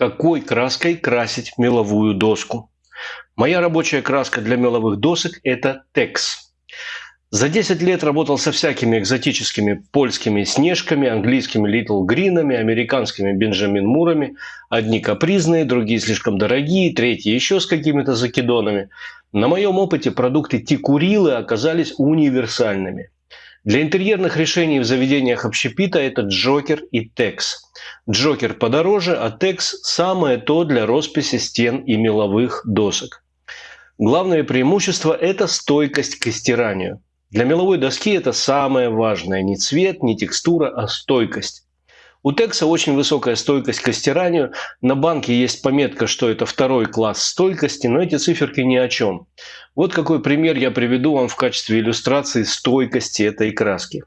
какой краской красить меловую доску. Моя рабочая краска для меловых досок – это Tex. За 10 лет работал со всякими экзотическими польскими снежками, английскими Little Green'ами, американскими Бенджамин Мурами. Одни капризные, другие слишком дорогие, третьи еще с какими-то закидонами. На моем опыте продукты Тикурилы оказались универсальными. Для интерьерных решений в заведениях общепита это Джокер и Текс. Джокер подороже, а Текс – самое то для росписи стен и меловых досок. Главное преимущество – это стойкость к стиранию. Для меловой доски это самое важное. Не цвет, не текстура, а стойкость. У Текса очень высокая стойкость к стиранию. На банке есть пометка, что это второй класс стойкости, но эти циферки ни о чем. Вот какой пример я приведу вам в качестве иллюстрации стойкости этой краски.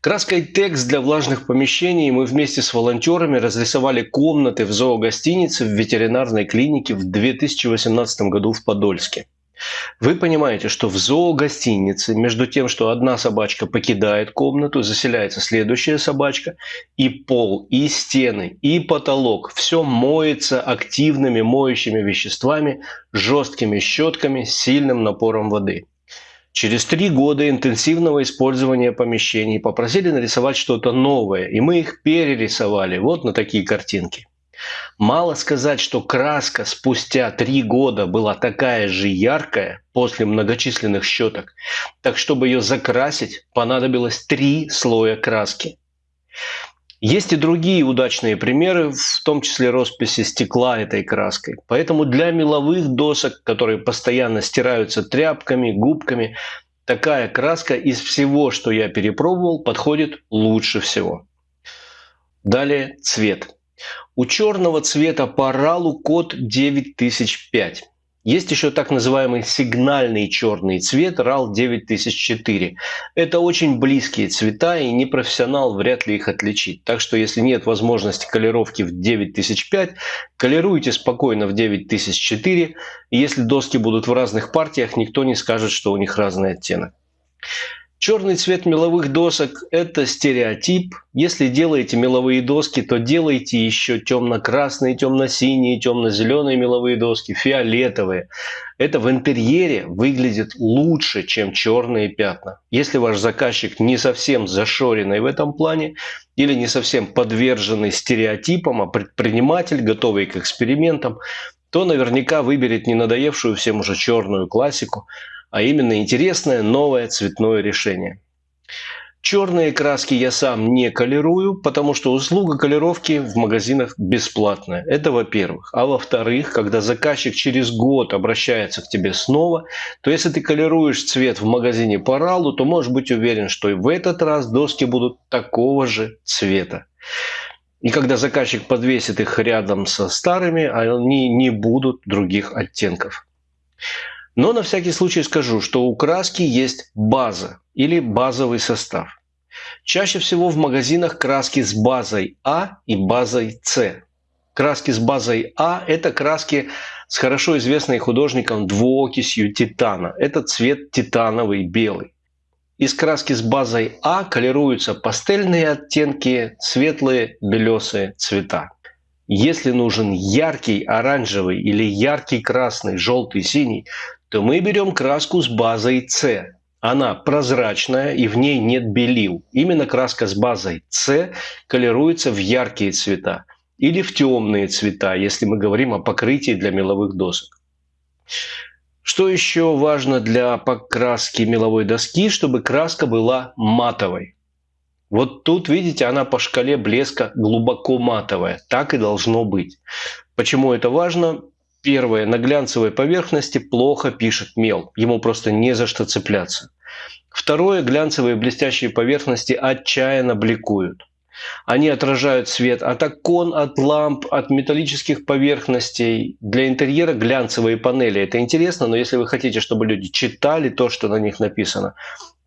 Краской Текс для влажных помещений мы вместе с волонтерами разрисовали комнаты в зоогостинице в ветеринарной клинике в 2018 году в Подольске. Вы понимаете, что в зоогостинице между тем, что одна собачка покидает комнату, заселяется следующая собачка, и пол, и стены, и потолок, все моется активными моющими веществами, жесткими щетками, сильным напором воды. Через три года интенсивного использования помещений попросили нарисовать что-то новое, и мы их перерисовали вот на такие картинки. Мало сказать, что краска спустя три года была такая же яркая после многочисленных щеток, так чтобы ее закрасить, понадобилось три слоя краски. Есть и другие удачные примеры, в том числе росписи стекла этой краской. Поэтому для меловых досок, которые постоянно стираются тряпками, губками, такая краска из всего, что я перепробовал, подходит лучше всего. Далее цвет. У черного цвета по RAL код 9005. Есть еще так называемый сигнальный черный цвет RAL 9004. Это очень близкие цвета, и непрофессионал вряд ли их отличит. Так что если нет возможности колировки в 9005, колируйте спокойно в 9004. И если доски будут в разных партиях, никто не скажет, что у них разный оттенок. Черный цвет меловых досок – это стереотип. Если делаете меловые доски, то делайте еще темно-красные, темно-синие, темно-зеленые меловые доски, фиолетовые. Это в интерьере выглядит лучше, чем черные пятна. Если ваш заказчик не совсем зашоренный в этом плане или не совсем подверженный стереотипам, а предприниматель, готовый к экспериментам, то наверняка выберет не надоевшую всем уже черную классику – а именно интересное новое цветное решение. Черные краски я сам не колерую, потому что услуга колеровки в магазинах бесплатная. Это во-первых. А во-вторых, когда заказчик через год обращается к тебе снова, то если ты колеруешь цвет в магазине по ралу, то можешь быть уверен, что и в этот раз доски будут такого же цвета. И когда заказчик подвесит их рядом со старыми, они не будут других оттенков. Но на всякий случай скажу, что у краски есть база или базовый состав. Чаще всего в магазинах краски с базой А и базой С. Краски с базой А – это краски с хорошо известной художником двуокисью титана. Это цвет титановый белый. Из краски с базой А колируются пастельные оттенки, светлые белесые цвета. Если нужен яркий оранжевый или яркий красный, желтый, синий, то мы берем краску с базой С. Она прозрачная и в ней нет белил. Именно краска с базой С колируется в яркие цвета или в темные цвета, если мы говорим о покрытии для меловых досок. Что еще важно для покраски меловой доски, чтобы краска была матовой. Вот тут, видите, она по шкале блеска глубоко матовая. Так и должно быть. Почему это важно? Первое. На глянцевой поверхности плохо пишет мел. Ему просто не за что цепляться. Второе. Глянцевые блестящие поверхности отчаянно бликуют. Они отражают свет от окон, от ламп, от металлических поверхностей. Для интерьера глянцевые панели. Это интересно, но если вы хотите, чтобы люди читали то, что на них написано,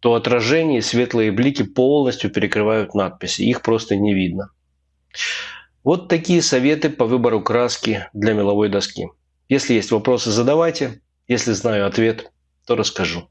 то отражение и светлые блики полностью перекрывают надписи. Их просто не видно. Вот такие советы по выбору краски для меловой доски. Если есть вопросы, задавайте. Если знаю ответ, то расскажу.